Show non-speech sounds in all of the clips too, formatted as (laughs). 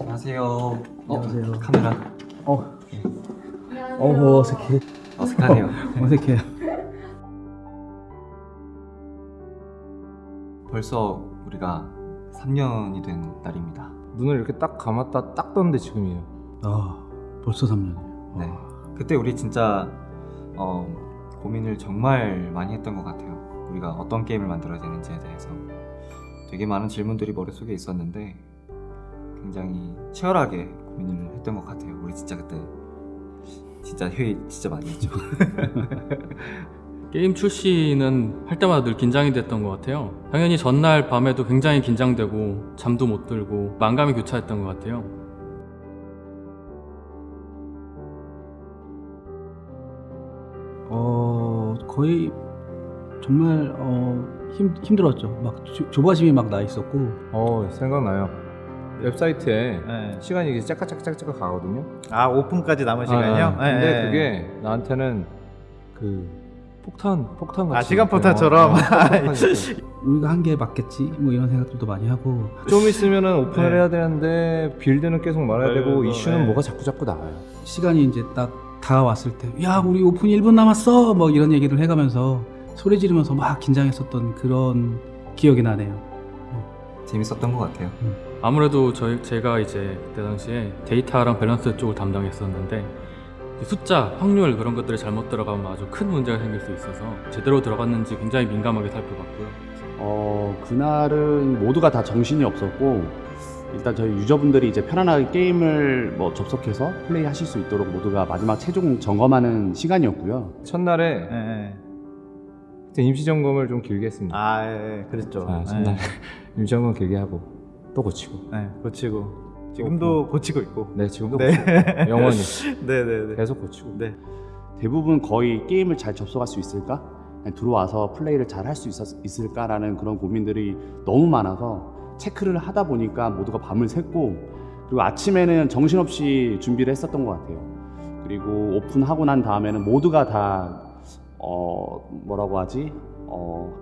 안녕하세요. 어, 안녕하세요. 카메라 어, 어 어색해. 어색하네요. 어색해요. (laughs) 벌써 우리가 3년이 된 날입니다. 눈을 이렇게 딱 감았다 딱 떴는데 지금이에요. 아, 벌써 3년이에요. 네. 그때 우리 진짜 어, 고민을 정말 많이 했던 것 같아요. 우리가 어떤 게임을 만들어야 되는지에 대해서 되게 많은 질문들이 머릿속에 있었는데 굉장히 치열하게 고민을 했던 것 같아요. 우리 진짜 그때 진짜 회의 진짜 많이 했죠. (laughs) 게임 출시는 할 때마다 늘 긴장이 됐던 것 같아요. 당연히 전날 밤에도 굉장히 긴장되고 잠도 못 들고 만감이 교차했던 것 같아요. 어, 거의 정말 어, 힘 힘들었죠. 막 조, 조바심이 막 나 있었고. 어 생각나요. 웹사이트에 네. 시간이 이게 짝짝짝짝짝 가거든요. 아 오픈까지 남은 시간이요? 아, 근데 네, 네. 그게 나한테는 그 폭탄 폭탄 같이 아, 시간. 폭탄처럼? 어. (laughs) 우리가 한게 맞겠지? 뭐 이런 생각들도 많이 하고. 좀 있으면은 오픈을 네. 해야 되는데 빌드는 계속 말아야 되고 아이고, 이슈는 네. 뭐가 자꾸 자꾸 나와요. 시간이 이제 딱 다가왔을 때, 야, 우리 오픈 1분 남았어! 뭐 이런 얘기를 해가면서 소리 지르면서 막 긴장했었던 그런 기억이 나네요. 재밌었던 것 같아요. 아무래도 저희 제가 이제 그때 당시에 데이터랑 밸런스 쪽을 담당했었는데 이 숫자, 확률 그런 것들이 잘못 들어가면 아주 큰 문제가 생길 수 있어서 제대로 들어갔는지 굉장히 민감하게 살펴봤고요. 어, 그날은 모두가 다 정신이 없었고 일단 저희 유저분들이 이제 편안하게 게임을 뭐 접속해서 플레이 하실 수 있도록 모두가 마지막 최종 점검하는 시간이었고요. 첫날에 네, 네. 임시 점검을 좀 길게 했습니다. 아 예, 예, 그랬죠. 아, 첫날 (laughs) 임시 점검 길게 하고 또 고치고. 네, 네, 고치고 지금도 고치고 있고. 네 지금도 네. 고치고. (laughs) 영원히 네, 네, 네. 계속 고치고. 네. 대부분 거의 게임을 잘 접속할 수 있을까? 들어와서 플레이를 잘 할 수 있을까라는 그런 고민들이 너무 많아서 체크를 하다 보니까 모두가 밤을 샜고 그리고 아침에는 정신없이 준비를 했었던 것 같아요. 그리고 오픈하고 난 다음에는 모두가 다 어, 뭐라고 하지? 어,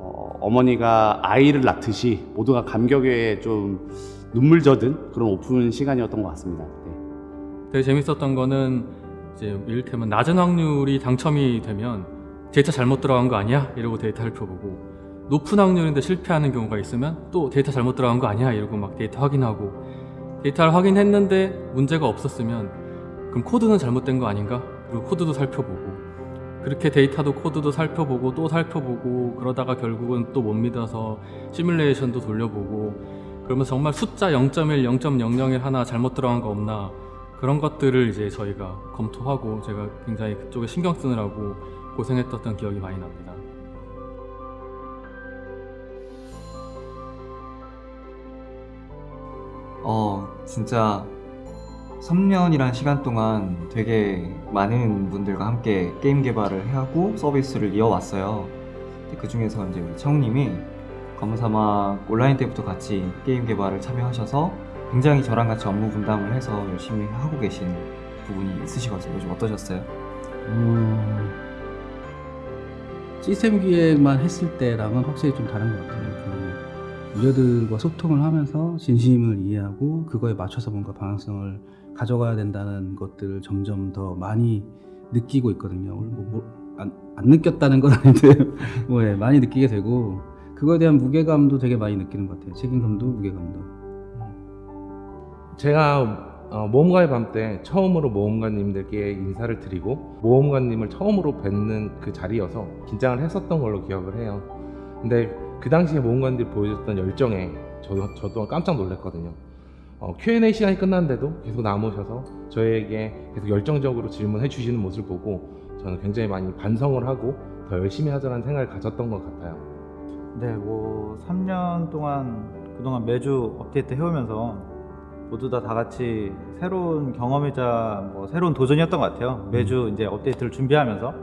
어, 어머니가 아이를 낳듯이 모두가 감격에 좀 눈물 젖은 그런 오픈 시간이었던 것 같습니다. 네. 되게 재밌었던 거는 이제 이를테면 낮은 확률이 당첨이 되면 데이터 잘못 들어간 거 아니야? 이러고 데이터 살펴보고 높은 확률인데 실패하는 경우가 있으면 또 데이터 잘못 들어간 거 아니야? 이러고 막 데이터 확인하고 데이터를 확인했는데 문제가 없었으면 그럼 코드는 잘못된 거 아닌가? 그리고 코드도 살펴보고 그렇게 데이터도 코드도 살펴보고 또 살펴보고 그러다가 결국은 또 못 믿어서 시뮬레이션도 돌려보고 그러면서 정말 숫자 0.1, 0.001 하나 잘못 들어간 거 없나 그런 것들을 이제 저희가 검토하고 제가 굉장히 그쪽에 신경 쓰느라고 고생했던 기억이 많이 납니다. 어, 진짜 3년이란 시간 동안 되게 많은 분들과 함께 게임 개발을 하고 서비스를 이어왔어요. 그 중에서 이제 우리 청우님이 검사막 온라인 때부터 같이 게임 개발을 참여하셔서 굉장히 저랑 같이 업무 분담을 해서 열심히 하고 계신 부분이 있으시거든요. 요즘 어떠셨어요? 어, 시스템 기획만 했을 때랑은 확실히 좀 다른 것 같아요. 그 유저들과 소통을 하면서 진심을 이해하고 그거에 맞춰서 뭔가 방향성을 가져가야 된다는 것들을 점점 더 많이 느끼고 있거든요. 뭐, 뭐, 안, 안 느꼈다는 건 (laughs) 아닌데 뭐, 예, 많이 느끼게 되고 그거에 대한 무게감도 되게 많이 느끼는 것 같아요. 책임감도 무게감도. 제가 어, 모험가의 밤 때 처음으로 모험가님들께 인사를 드리고 모험가님을 처음으로 뵙는 그 자리여서 긴장을 했었던 걸로 기억을 해요. 근데 그 당시에 모험가님들이 보여줬던 열정에 저도, 저도 깜짝 놀랐거든요. 어, Q&A 시간이 끝났는데도 계속 남으셔서 저에게 계속 열정적으로 질문해 주시는 모습을 보고 저는 굉장히 많이 반성을 하고 더 열심히 하자는 생각을 가졌던 것 같아요. 네, 뭐 3년 동안 그동안 매주 업데이트 해오면서 모두 다 다 같이 새로운 경험이자 뭐 새로운 도전이었던 것 같아요. 매주 이제 업데이트를 준비하면서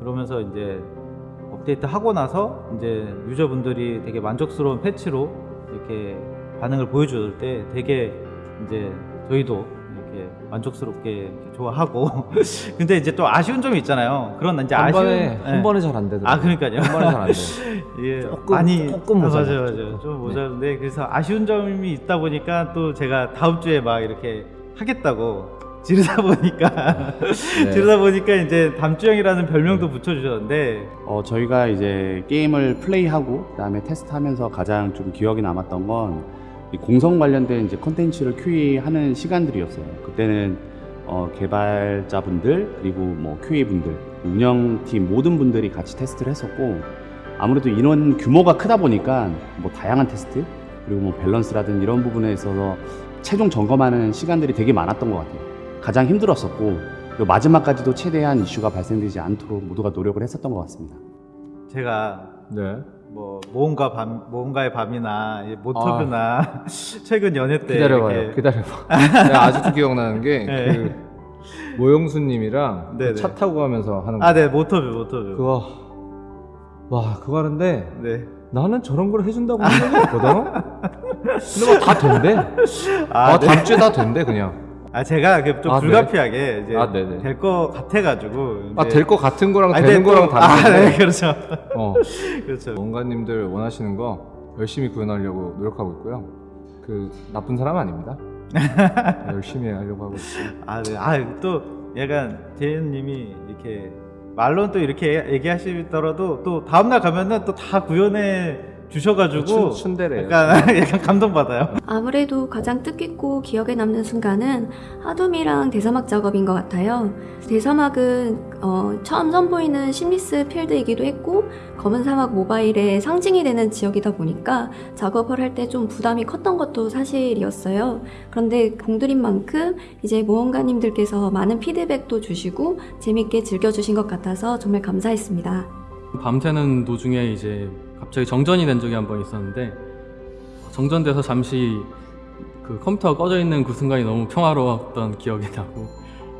그러면서 이제 업데이트 하고 나서 이제 유저분들이 되게 만족스러운 패치로 이렇게 반응을 보여줄 때 되게 이제 저희도 이렇게 만족스럽게 좋아하고 (laughs) 근데 이제 또 아쉬운 점이 있잖아요. 그런 이제 한 아쉬운 번에 예. 한 번에 잘 안 되더라고요. 아 그러니까요. 한 번에 잘 안 돼. (laughs) 예, 조금, 많이 조금 아, 모자라요, 맞아요, 맞아요. 좀 네. 모자른데 그래서 아쉬운 점이 있다 보니까 또 제가 다음 주에 막 이렇게 하겠다고 지르다 보니까 (laughs) 네. 지르다 보니까 이제 담주형이라는 별명도 붙여주셨는데 어, 저희가 이제 게임을 플레이하고 그다음에 테스트하면서 가장 좀 기억에 남았던 건이 공성 관련된 이제 컨텐츠를 QA하는 시간들이었어요. 그때는 어, 개발자분들 그리고 뭐 QA분들 운영팀 모든 분들이 같이 테스트를 했었고 아무래도 인원 규모가 크다 보니까 뭐 다양한 테스트 그리고 뭐 밸런스라든 이런 부분에 있어서 최종 점검하는 시간들이 되게 많았던 것 같아요. 가장 힘들었었고 그리고 마지막까지도 최대한 이슈가 발생되지 않도록 모두가 노력을 했었던 것 같습니다. 제가 네. 뭐 모험가 밤 모험가의 밤이나 이 모터뷰나 (laughs) 최근 연애 때 아. 기다려봐요. 이렇게 기다려봐. (laughs) 내가 아직도 기억나는 게 네. 그 모영수님이랑 그 네네. 차 타고 가면서 하는 거. 아, 네, 모터뷰, 모터뷰. 그거 와 그거 하는데 네. 나는 저런 걸 해준다고 없거든. (laughs) 근데 막다 된대. 아, 아, 네. 다음 주에 다 된대 그냥. 아, 제가 그좀 아, 네. 불가피하게 이제 아, 네네. 될거 같아가지고. 아될것 같은 거랑 아니, 되는 거랑 또- 아, 다른데. 네, 그렇죠. (laughs) 어. 그렇죠. 원가님들 원하시는 거 열심히 구현하려고 노력하고 있고요. 그 나쁜 사람 아닙니다. (laughs) 열심히 하려고 하고 있어요. 아, 네. 아, 또 약간 재현님이 이렇게 말로는 또 이렇게 얘기하시더라도 또 다음날 가면은 또 다 구현해 주셔가지고 춘, 춘대래요. 약간 (laughs) 약간 감동받아요. 아무래도 가장 뜻깊고 기억에 남는 순간은 하둠이랑 대사막 작업인 것 같아요. 대사막은 어, 처음 선보이는 심리스 필드이기도 했고 검은 사막 모바일의 상징이 되는 지역이다 보니까 작업을 할 때 좀 부담이 컸던 것도 사실이었어요. 그런데 공들인 만큼 이제 모험가님들께서 많은 피드백도 주시고 재밌게 즐겨주신 것 같아서 정말 감사했습니다. 밤새는 도중에 이제 갑자기 정전이 된 적이 한 번 있었는데 정전돼서 잠시 그 컴퓨터가 꺼져 있는 그 순간이 너무 평화로웠던 기억이 나고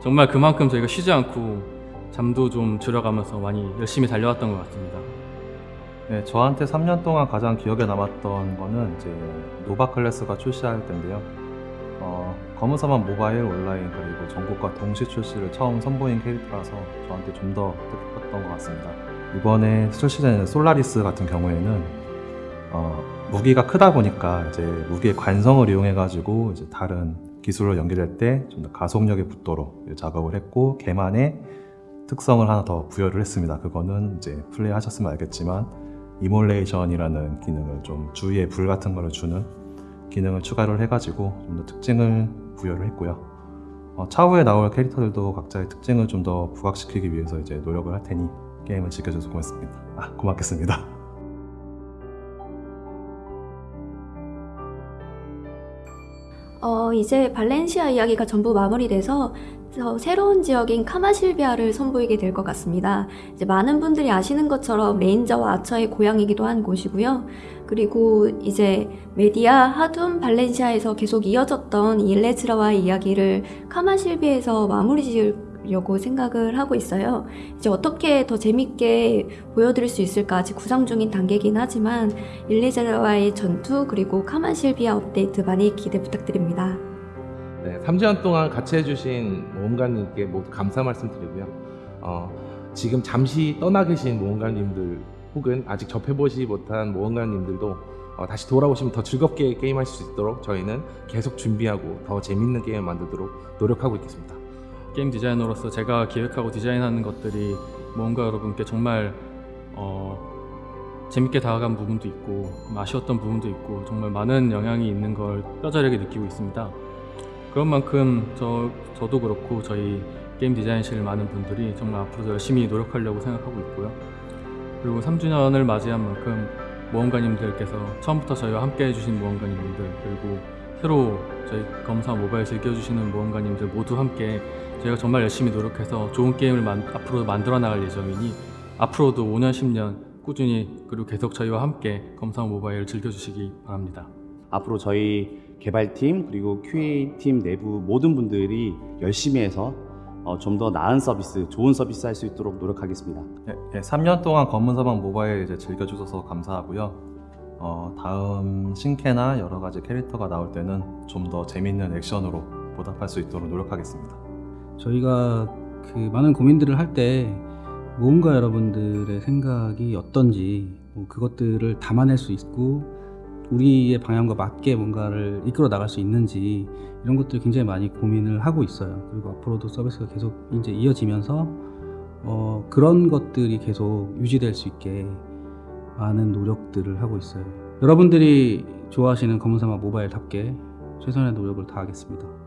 정말 그만큼 저희가 쉬지 않고 잠도 좀 줄여가면서 많이 열심히 달려왔던 것 같습니다. 네, 저한테 3년 동안 가장 기억에 남았던 거는 이제 노바 클래스가 출시할 때인데요. 어, 검은사막 모바일 온라인 그리고 전 국가 동시 출시를 처음 선보인 캐릭터라서 저한테 좀 더 뜻깊었던 것 같습니다. 이번에 출시된 솔라리스 같은 경우에는 어, 무기가 크다 보니까 이제 무기의 관성을 이용해 가지고 이제 다른 기술로 연결할 때 좀 더 가속력이 붙도록 작업을 했고 걔만의 특성을 하나 더 부여를 했습니다. 그거는 이제 플레이 하셨으면 알겠지만 Immolation이라는 기능을 좀 주위에 불 같은 거를 주는 기능을 추가를 해가지고 좀 더 특징을 부여를 했고요. 어, 차후에 나올 캐릭터들도 각자의 특징을 좀 더 부각시키기 위해서 이제 노력을 할 테니 게임을 지켜줘서 고맙습니다. 아, 고맙겠습니다. 어, 이제 발렌시아 이야기가 전부 마무리돼서 저 새로운 지역인 카마실비아를 선보이게 될 것 같습니다. 이제 많은 분들이 아시는 것처럼 레인저와 아처의 고향이기도 한 곳이고요. 그리고 이제 메디아, 하둠, 발렌시아에서 계속 이어졌던 이 일레즈라와의 이야기를 카마실비에서 마무리 지 으려고 생각을 하고 있어요. 이제 어떻게 더 재밌게 보여드릴 수 있을까 아직 구상 중인 단계긴 하지만 일레즈라와의 전투 그리고 카마실비아 업데이트 많이 기대 부탁드립니다. 네, 3년 동안 같이 해주신 모험가님께 모두 감사 말씀드리고요. 어, 지금 잠시 떠나 계신 모험가님들 혹은 아직 접해보지 못한 모험가님들도 어, 다시 돌아오시면 더 즐겁게 게임하실 수 있도록 저희는 계속 준비하고 더 재밌는 게임을 만들도록 노력하고 있겠습니다. 게임 디자이너로서 제가 기획하고 디자인하는 것들이 뭔가 여러분께 정말 어, 재밌게 다가간 부분도 있고 좀 아쉬웠던 부분도 있고 정말 많은 영향이 있는 걸 뼈저리게 느끼고 있습니다. 그런 만큼 저, 저도 그렇고 저희 게임 디자인실 많은 분들이 정말 앞으로도 열심히 노력하려고 생각하고 있고요. 그리고 3주년을 맞이한 만큼 모험가님들께서 처음부터 저희와 함께 해주신 모험가님들 그리고 새로 저희 검사 모바일 즐겨주시는 모험가님들 모두 함께 저희가 정말 열심히 노력해서 좋은 게임을 만- 앞으로 만들어 나갈 예정이니 앞으로도 5년, 10년 꾸준히 그리고 계속 저희와 함께 검사 모바일 즐겨주시기 바랍니다. 앞으로 저희 개발팀 그리고 QA팀 내부 모든 분들이 열심히 해서 어, 좀 더 나은 서비스, 좋은 서비스 할 수 있도록 노력하겠습니다. 예, 3년 동안 검은사막 모바일 이제 즐겨주셔서 감사하고요. 어, 다음 신캐나 여러 가지 캐릭터가 나올 때는 좀 더 재밌는 액션으로 보답할 수 있도록 노력하겠습니다. 저희가 그 많은 고민들을 할때 모험가 여러분들의 생각이 어떤지 뭐 그것들을 담아낼 수 있고 우리의 방향과 맞게 뭔가를 이끌어 나갈 수 있는지 이런 것들 굉장히 많이 고민을 하고 있어요. 그리고 앞으로도 서비스가 계속 이제 이어지면서 어, 그런 것들이 계속 유지될 수 있게 많은 노력들을 하고 있어요. 여러분들이 좋아하시는 검은사막 모바일답게 최선의 노력을 다하겠습니다.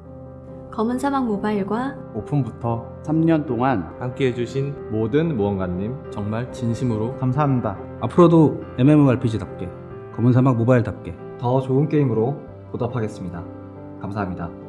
검은 사막 모바일과 오픈부터 3년 동안 함께 해주신 모든 모험가님 정말 진심으로 감사합니다. 앞으로도 MMORPG답게 검은 사막 모바일답게 더 좋은 게임으로 보답하겠습니다. 감사합니다.